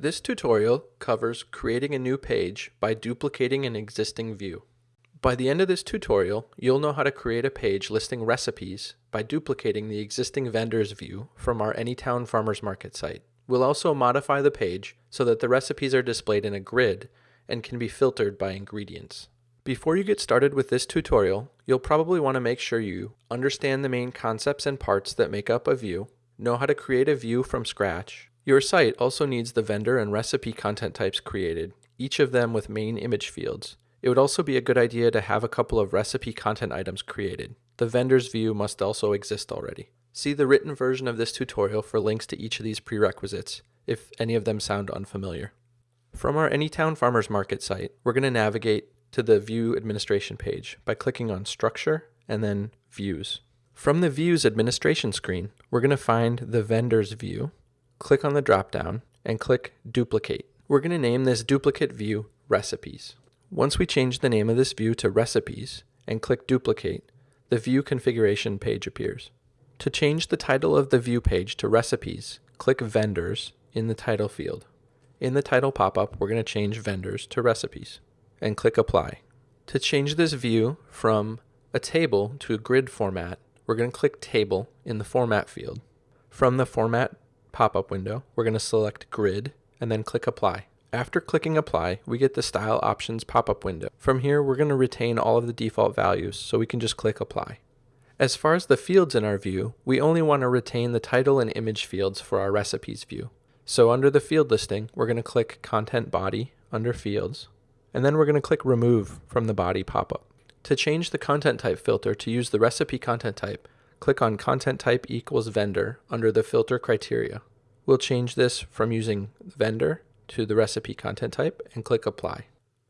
This tutorial covers creating a new page by duplicating an existing view. By the end of this tutorial, you'll know how to create a page listing recipes by duplicating the existing vendors view from our Anytown Farmers Market site. We'll also modify the page so that the recipes are displayed in a grid and can be filtered by ingredients. Before you get started with this tutorial, you'll probably want to make sure you understand the main concepts and parts that make up a view, know how to create a view from scratch. Your site also needs the vendor and recipe content types created, each of them with main image fields. It would also be a good idea to have a couple of recipe content items created. The vendor's view must also exist already. See the written version of this tutorial for links to each of these prerequisites, if any of them sound unfamiliar. From our Anytown Farmers Market site, we're going to navigate to the View Administration page by clicking on Structure and then Views. From the Views Administration screen, we're going to find the Vendors view, click on the dropdown, and click Duplicate. We're going to name this duplicate view Recipes. Once we change the name of this view to Recipes and click Duplicate, the View Configuration page appears. To change the title of the view page to Recipes, click Vendors in the title field. In the title pop-up, we're going to change Vendors to Recipes and click Apply. To change this view from a table to a grid format, we're going to click Table in the Format field. From the Format pop-up window, we're going to select Grid and then click Apply. After clicking Apply, we get the Style Options pop-up window. From here, we're going to retain all of the default values, so we can just click Apply. As far as the fields in our view, we only want to retain the title and image fields for our recipes view. So under the field listing, we're going to click Content Body under Fields, and then we're going to click Remove from the body pop-up. To change the content type filter to use the recipe content type, click on Content Type equals Vendor under the filter criteria. We'll change this from using vendor to the recipe content type and click Apply.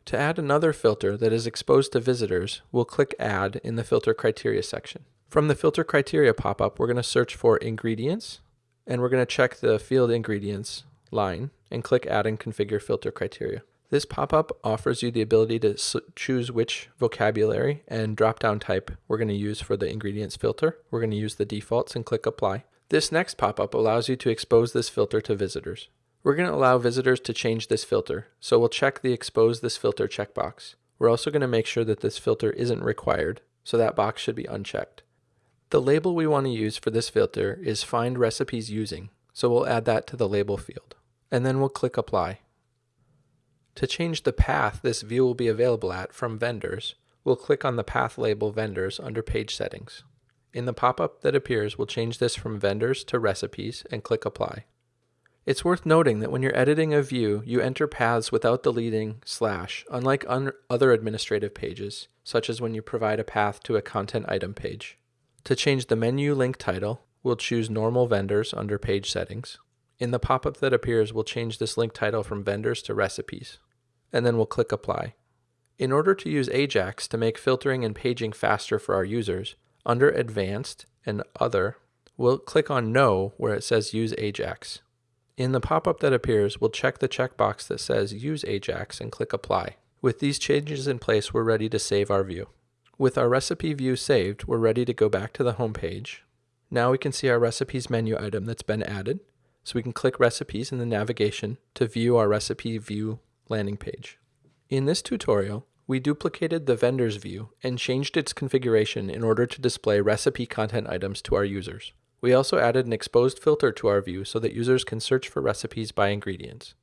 To add another filter that is exposed to visitors, we'll click Add in the Filter Criteria section. From the Filter Criteria pop-up, we're going to search for Ingredients, and we're going to check the Field Ingredients line and click Add and Configure Filter Criteria. This pop-up offers you the ability to choose which vocabulary and drop-down type we're going to use for the ingredients filter. We're going to use the defaults and click apply. This next pop-up allows you to expose this filter to visitors. We're going to allow visitors to change this filter, so we'll check the expose this filter checkbox. We're also going to make sure that this filter isn't required, so that box should be unchecked. The label we want to use for this filter is find recipes using, so we'll add that to the label field. And then we'll click apply. To change the path this view will be available at from vendors, we'll click on the path label vendors under page settings. In the pop-up that appears, we'll change this from vendors to recipes and click apply. It's worth noting that when you're editing a view, you enter paths without deleting slash, unlike un other administrative pages, such as when you provide a path to a content item page. To change the menu link title, we'll choose normal vendors under page settings. In the pop-up that appears, we'll change this link title from vendors to recipes and then we'll click Apply. In order to use Ajax to make filtering and paging faster for our users, under Advanced and Other, we'll click on No where it says Use Ajax. In the pop-up that appears, we'll check the checkbox that says Use Ajax and click Apply. With these changes in place, we're ready to save our view. With our recipe view saved, we're ready to go back to the home page. Now we can see our recipes menu item that's been added, so we can click recipes in the navigation to view our recipe view landing page. In this tutorial, we duplicated the vendor's view and changed its configuration in order to display recipe content items to our users. We also added an exposed filter to our view so that users can search for recipes by ingredients.